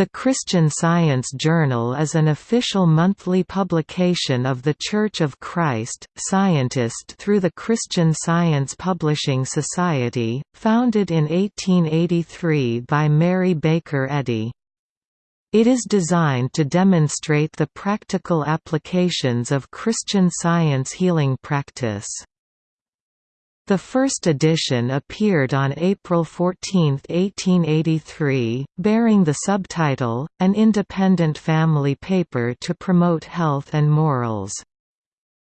The Christian Science Journal is an official monthly publication of The Church of Christ, Scientist through the Christian Science Publishing Society, founded in 1883 by Mary Baker Eddy. It is designed to demonstrate the practical applications of Christian Science healing practice. The first edition appeared on April 14, 1883, bearing the subtitle, An Independent Family Paper to Promote Health and Morals.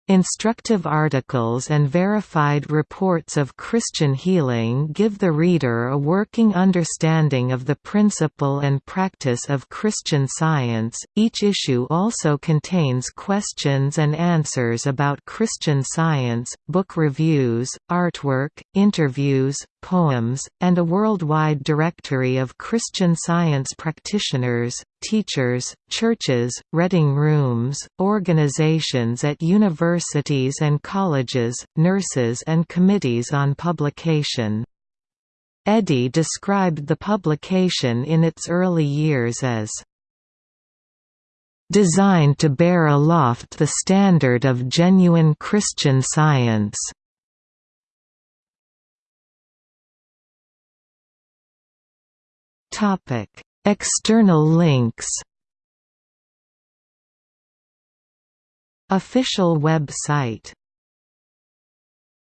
Instructive articles and verified reports of Christian healing give the reader a working understanding of the principle and practice of Christian science. Each issue also contains questions and answers about Christian science, book reviews, artwork, interviews, poems, and a worldwide directory of Christian Science practitioners, teachers, churches, reading rooms, organizations at universities and colleges, nurses and committees on publication. Eddy described the publication in its early years as designed to bear aloft the standard of genuine Christian science. Topic: External links. Official web site